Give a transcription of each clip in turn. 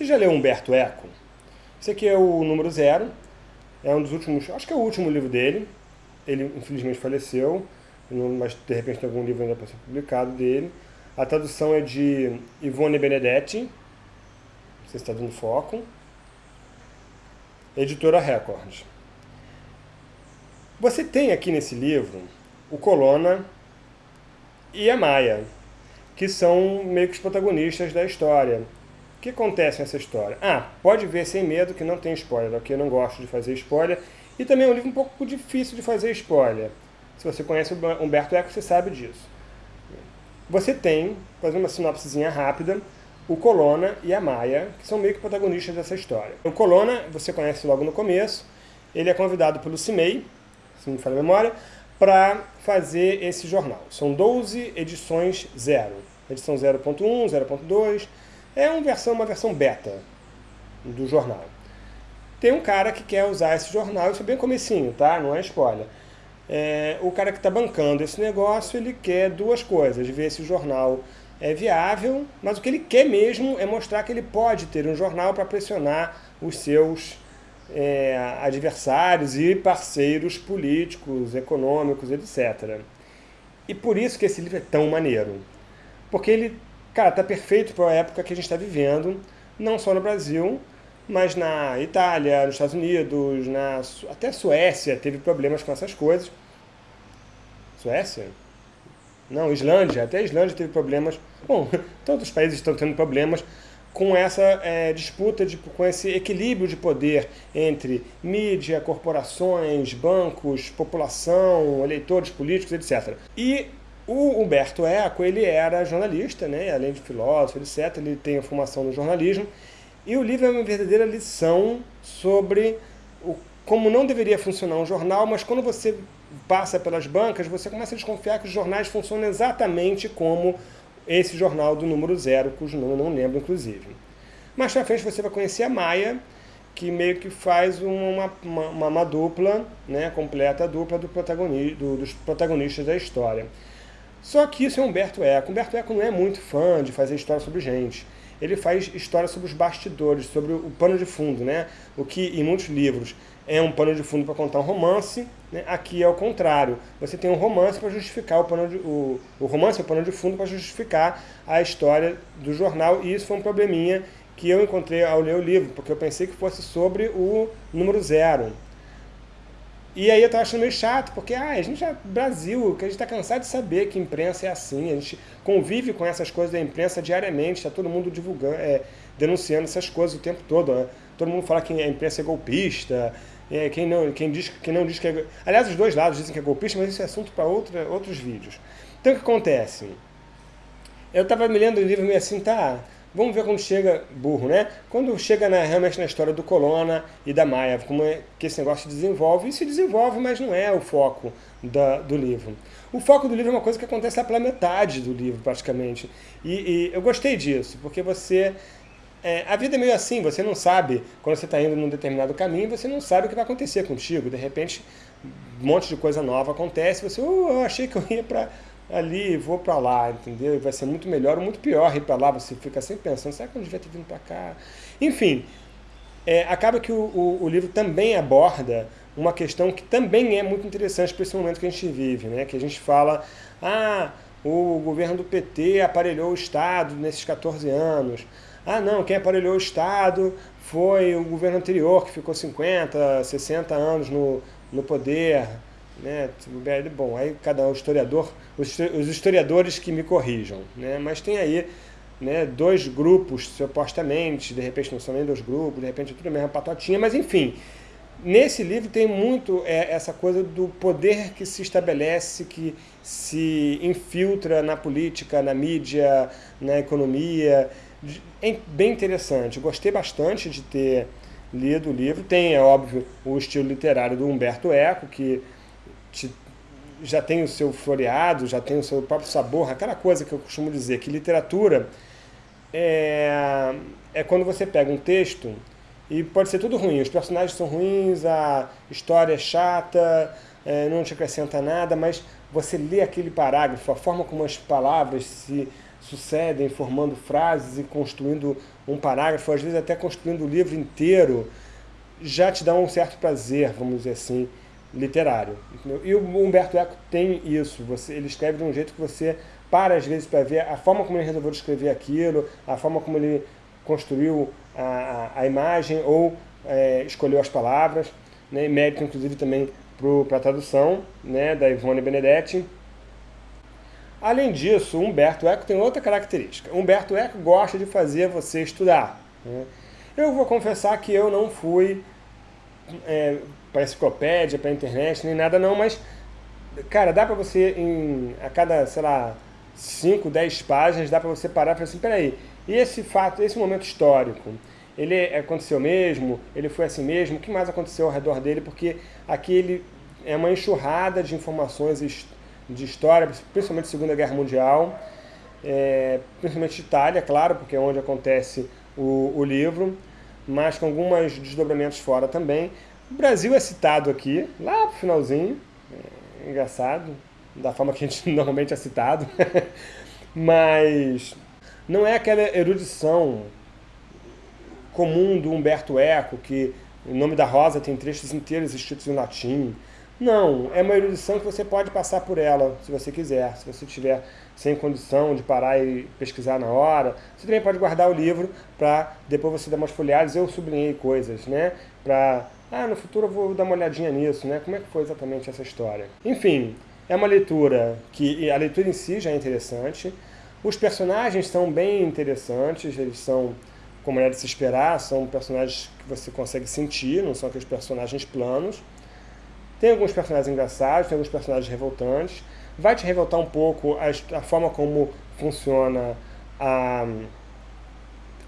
Você já leu Humberto Eco? Esse aqui é o número zero, é um dos últimos, acho que é o último livro dele. Ele infelizmente faleceu, mas de repente tem algum livro ainda para ser publicado dele. A tradução é de Ivone Benedetti, você está dando foco. Editora Record. Você tem aqui nesse livro o Colonna e a Maia, que são meio que os protagonistas da história. O que acontece nessa história? Ah, pode ver sem medo que não tem spoiler, ok? Eu não gosto de fazer spoiler. E também é um livro um pouco difícil de fazer spoiler. Se você conhece o Humberto Eco, você sabe disso. Você tem, fazendo uma sinopsezinha rápida, o Colonna e a Maia, que são meio que protagonistas dessa história. O Colonna, você conhece logo no começo, ele é convidado pelo CIMEI, se não me falha a memória, para fazer esse jornal. São 12 edições zero. Edição 0.1, 0.2, é uma versão, uma versão beta do jornal. Tem um cara que quer usar esse jornal, isso é bem comecinho, tá? Não é spoiler. É, o cara que está bancando esse negócio, ele quer duas coisas, ver se o jornal é viável, mas o que ele quer mesmo é mostrar que ele pode ter um jornal para pressionar os seus é, adversários e parceiros políticos, econômicos, etc. E por isso que esse livro é tão maneiro. Porque ele Cara, tá perfeito para a época que a gente está vivendo, não só no Brasil, mas na Itália, nos Estados Unidos, na, até a Suécia teve problemas com essas coisas. Suécia? Não, Islândia, até a Islândia teve problemas. Bom, todos os países estão tendo problemas com essa é, disputa, de, com esse equilíbrio de poder entre mídia, corporações, bancos, população, eleitores políticos, etc. E o Humberto Eco, ele era jornalista, né? além de filósofo, etc. Ele tem a formação no jornalismo. E o livro é uma verdadeira lição sobre o, como não deveria funcionar um jornal, mas quando você passa pelas bancas, você começa a desconfiar que os jornais funcionam exatamente como esse jornal do número zero, cujo nome eu não lembro, inclusive. Mais pra frente você vai conhecer a Maia, que meio que faz uma, uma, uma dupla, né, completa a dupla do do, dos protagonistas da história. Só que isso é Humberto Eco. Humberto Eco não é muito fã de fazer história sobre gente. Ele faz história sobre os bastidores, sobre o pano de fundo, né? O que em muitos livros é um pano de fundo para contar um romance, né? aqui é o contrário. Você tem um romance para justificar o pano de, o, o romance é o pano de fundo para justificar a história do jornal, e isso foi um probleminha que eu encontrei ao ler o livro, porque eu pensei que fosse sobre o número zero, e aí eu tava achando meio chato, porque ah, a gente é Brasil, que a gente está cansado de saber que imprensa é assim, a gente convive com essas coisas da imprensa diariamente, está todo mundo divulgando, é, denunciando essas coisas o tempo todo. Né? Todo mundo fala que a imprensa é golpista, é, quem, não, quem, diz, quem não diz que é... Aliás, os dois lados dizem que é golpista, mas isso é assunto para outros vídeos. Então o que acontece? Eu estava me lendo o livro meio assim, tá, Vamos ver quando chega, burro, né? Quando chega na, realmente na história do Colonna e da Maia, como é que esse negócio se desenvolve. E se desenvolve, mas não é o foco da, do livro. O foco do livro é uma coisa que acontece lá pela metade do livro, praticamente. E, e eu gostei disso, porque você... É, a vida é meio assim, você não sabe, quando você está indo num determinado caminho, você não sabe o que vai acontecer contigo. De repente, um monte de coisa nova acontece, você, oh, eu achei que eu ia para ali vou para lá, entendeu? Vai ser muito melhor ou muito pior ir para lá, você fica sempre pensando, será que eu devia ter vindo para cá? Enfim, é, acaba que o, o, o, livro também aborda uma questão que também é muito interessante para esse momento que a gente vive, né? que a gente fala, ah, o governo do PT aparelhou o Estado nesses 14 anos, ah não, quem aparelhou o Estado foi o governo anterior que ficou 50, 60 anos no, no poder, né? Bom, aí cada um historiador, os historiadores que me corrijam, né? mas tem aí né, dois grupos, supostamente, de repente não são nem dois grupos, de repente é tudo a mesma patotinha, mas enfim, nesse livro tem muito é, essa coisa do poder que se estabelece, que se infiltra na política, na mídia, na economia, é bem interessante, gostei bastante de ter lido o livro, tem, é óbvio, o estilo literário do Humberto Eco, que te, já tem o seu floreado, já tem o seu próprio sabor, aquela coisa que eu costumo dizer, que literatura é, é quando você pega um texto e pode ser tudo ruim, os personagens são ruins, a história é chata, é, não te acrescenta nada, mas você lê aquele parágrafo, a forma como as palavras se sucedem, formando frases e construindo um parágrafo, às vezes até construindo o livro inteiro, já te dá um certo prazer, vamos dizer assim, literário. Entendeu? E o Humberto Eco tem isso, você, ele escreve de um jeito que você para às vezes para ver a forma como ele resolveu escrever aquilo, a forma como ele construiu a, a, a imagem ou é, escolheu as palavras, né, mérito inclusive também para a tradução né, da Ivone Benedetti. Além disso, Humberto Eco tem outra característica. Humberto Eco gosta de fazer você estudar. Né? Eu vou confessar que eu não fui é, para enciclopédia, para internet, nem nada não, mas, cara, dá para você, em, a cada, sei lá, 5, 10 páginas, dá para você parar e falar assim, peraí, e esse fato, esse momento histórico, ele aconteceu mesmo? Ele foi assim mesmo? O que mais aconteceu ao redor dele? Porque aqui ele é uma enxurrada de informações de história, principalmente Segunda Guerra Mundial, é, principalmente de Itália, claro, porque é onde acontece o, o livro, mas com alguns desdobramentos fora também. O Brasil é citado aqui, lá pro finalzinho, é, engraçado, da forma que a gente normalmente é citado, mas não é aquela erudição comum do Humberto Eco, que o nome da Rosa tem trechos inteiros escritos em latim. Não, é uma erudição que você pode passar por ela, se você quiser. Se você estiver sem condição de parar e pesquisar na hora, você também pode guardar o livro para depois você dar umas folhadas. Eu sublinhei coisas, né? Para, ah, no futuro eu vou dar uma olhadinha nisso, né? Como é que foi exatamente essa história? Enfim, é uma leitura que, a leitura em si já é interessante. Os personagens são bem interessantes, eles são como era de se esperar, são personagens que você consegue sentir, não são aqueles personagens planos. Tem alguns personagens engraçados, tem alguns personagens revoltantes. Vai te revoltar um pouco a, a forma como funciona a,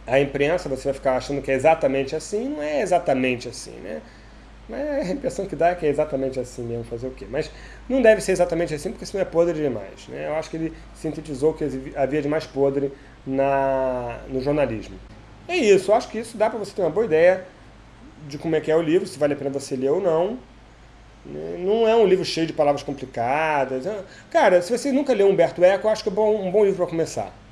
a imprensa, você vai ficar achando que é exatamente assim, não é exatamente assim, né? Mas a impressão que dá é que é exatamente assim mesmo, fazer o quê? Mas não deve ser exatamente assim, porque senão é podre demais. Né? Eu acho que ele sintetizou que havia de mais podre na, no jornalismo. É isso, eu acho que isso dá para você ter uma boa ideia de como é que é o livro, se vale a pena você ler ou não. Não é um livro cheio de palavras complicadas. Cara, se você nunca leu Humberto Eco, eu acho que é um bom livro para começar.